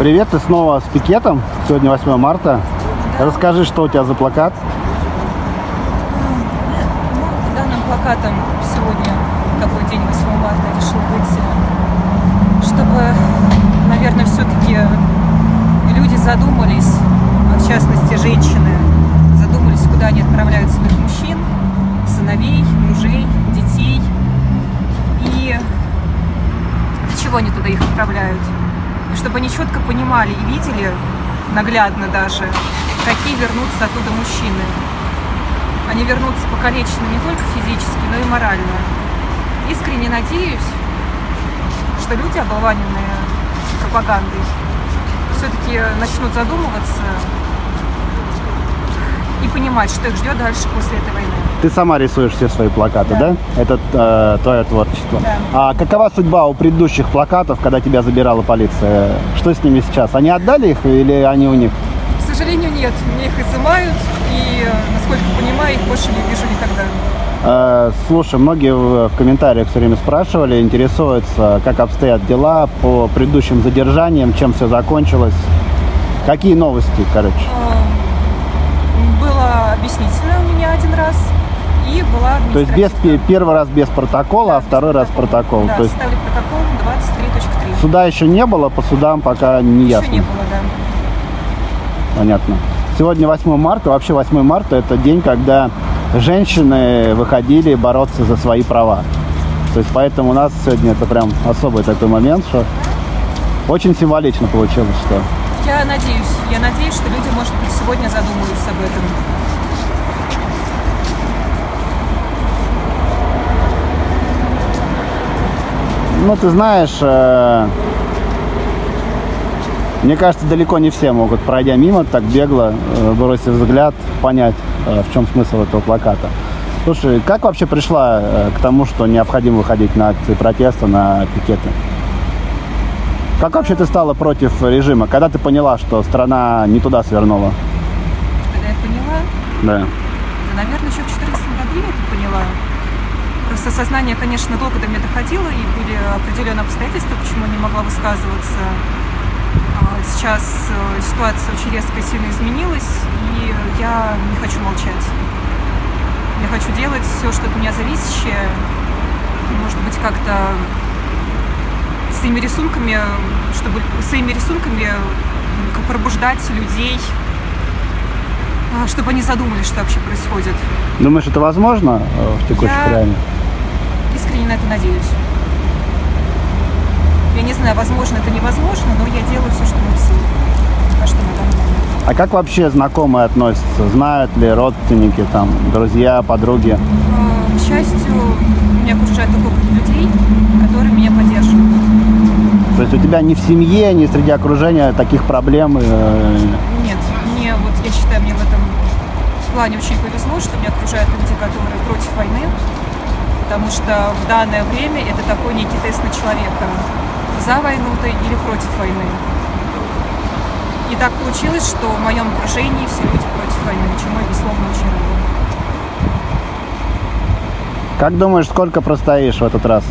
Привет, ты снова с пикетом. Сегодня 8 марта. Расскажи, что у тебя за плакат. Ну, данным плакатом сегодня, какой день 8 марта, решил выйти, чтобы, наверное, все-таки люди задумались, в частности женщины, задумались, куда они отправляют своих мужчин, сыновей, мужей, детей. И для чего они туда их отправляют. Чтобы они четко понимали и видели, наглядно даже, какие вернутся оттуда мужчины. Они вернутся покалечены не только физически, но и морально. Искренне надеюсь, что люди, оболваненные пропагандой, все-таки начнут задумываться и понимать, что их ждет дальше после этой войны. Ты сама рисуешь все свои плакаты, да? Да. Это э, твое творчество. Да. А какова судьба у предыдущих плакатов, когда тебя забирала полиция? Что с ними сейчас? Они отдали их или они у них? К сожалению, нет. Мне их изымают, и, насколько понимаю, их больше не вижу никогда. Э, слушай, многие в, комментариях все время спрашивали, интересуются, как обстоят дела по предыдущим задержаниям, чем все закончилось. Какие новости, короче? Эм, Было объяснительно у меня один раз, и была То есть без, первый раз без протокола, а Да, второй раз протокол. Да, То есть составили протокол 23.3. суда еще не было, по судам пока не Еще ясно. не было, да. Понятно. Сегодня 8 марта. Вообще 8 марта это день, когда женщины выходили бороться за свои права. То есть поэтому у нас сегодня это прям особый такой момент, что очень символично получилось, что Я надеюсь, я надеюсь, что люди, может быть, сегодня задумаются об этом. Ну, ты знаешь, э, мне кажется, далеко не все могут, пройдя мимо, так бегло, э, бросив взгляд, понять, э, в чем смысл этого плаката. Слушай, как вообще пришла э, к тому, что необходимо выходить на акции протеста, на пикеты? Как вообще ты стала против режима? Когда ты поняла, что страна не туда свернула? Когда я поняла, Да. да, наверное, еще в 2014 году я это поняла. Просто сознание, конечно, долго до меня доходило, и были определенные обстоятельства, почему я не могла высказываться. А Сейчас э, ситуация очень резко и сильно изменилась, и я не хочу молчать. Я хочу делать все, что от меня зависящее. Может быть, как-то своими рисунками, чтобы своими рисунками как пробуждать людей, а, чтобы они задумались, что вообще происходит. Думаешь, это возможно э, в текущих Я- реалиях? На это надеюсь. Я не знаю, возможно это невозможно, но я делаю все, что в моих силах. А что на данный момент. А как вообще знакомые относятся? Знают ли родственники, там, друзья, подруги? А, К счастью, меня окружает такой круг людей, которые меня поддерживают. То есть у тебя ни в семье, ни среди окружения таких проблем э, Нет, мне вот я считаю, мне в этом плане очень повезло, что меня окружают люди, которые против войны, потому что в данное время это такой некий тест на человека. За войну ты или против войны. И так получилось, что в моем окружении все люди против войны, чему я, безусловно, очень рада. Как думаешь, сколько простоишь в этот раз?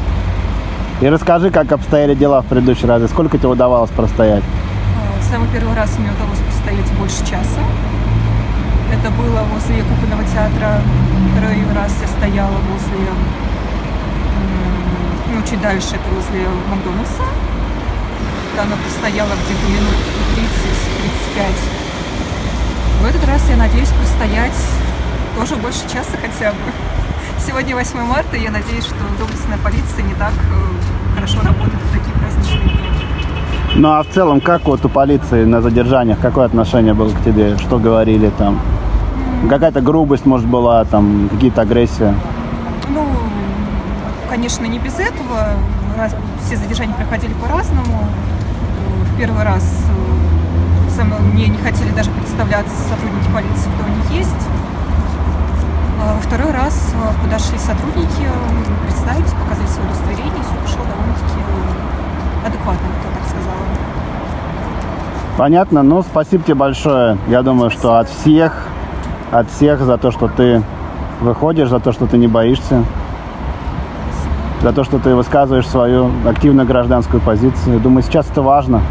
И расскажи, как обстояли дела в предыдущий раз, и сколько тебе удавалось простоять? Э, Самый первый раз мне удалось простоять больше часа. Это было возле кукольного театра. Второй раз я стояла возле, чуть дальше, это возле Макдональдса. Я простояла где-то минут 30-35. В этот раз я надеюсь простоять тоже больше часа хотя бы. Сегодня 8 марта, и я надеюсь, что доблестная полиция не так э, хорошо работает в такие праздничные дни. Ну а в целом, как вот у полиции на задержаниях, какое отношение было к тебе? Что говорили там? Какая-то грубость, может, была, там, какие-то агрессии? Ну, конечно, не без этого. Раз- все задержания проходили по-разному. В первый раз э, мной- мне не хотели даже представляться сотрудники полиции, кто они есть. А Во второй раз э, подошли сотрудники, э, представились, показали свое удостоверение, все пошло довольно-таки адекватно, бы так сказала. Понятно, ну спасибо тебе большое. Я думаю, что от всех, от всех за то, что ты выходишь, за то, что ты не боишься, за то, что ты высказываешь свою активную гражданскую позицию. Думаю, сейчас это важно.